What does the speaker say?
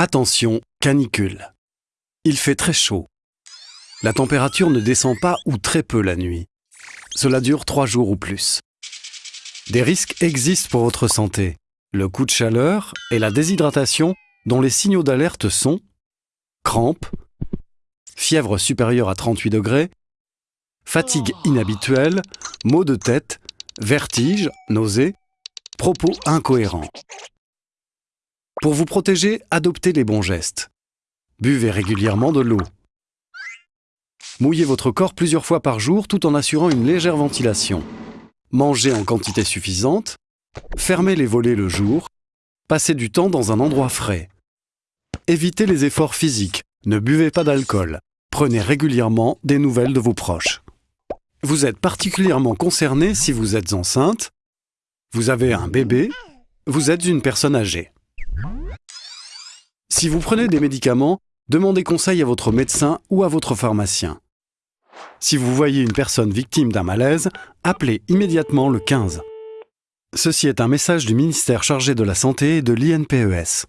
Attention, canicule. Il fait très chaud. La température ne descend pas ou très peu la nuit. Cela dure trois jours ou plus. Des risques existent pour votre santé. Le coup de chaleur et la déshydratation dont les signaux d'alerte sont crampes, fièvre supérieure à 38 degrés, fatigue inhabituelle, maux de tête, vertige, nausées, propos incohérents. Pour vous protéger, adoptez les bons gestes. Buvez régulièrement de l'eau. Mouillez votre corps plusieurs fois par jour tout en assurant une légère ventilation. Mangez en quantité suffisante. Fermez les volets le jour. Passez du temps dans un endroit frais. Évitez les efforts physiques. Ne buvez pas d'alcool. Prenez régulièrement des nouvelles de vos proches. Vous êtes particulièrement concerné si vous êtes enceinte, vous avez un bébé, vous êtes une personne âgée. Si vous prenez des médicaments, demandez conseil à votre médecin ou à votre pharmacien. Si vous voyez une personne victime d'un malaise, appelez immédiatement le 15. Ceci est un message du ministère chargé de la Santé et de l'INPES.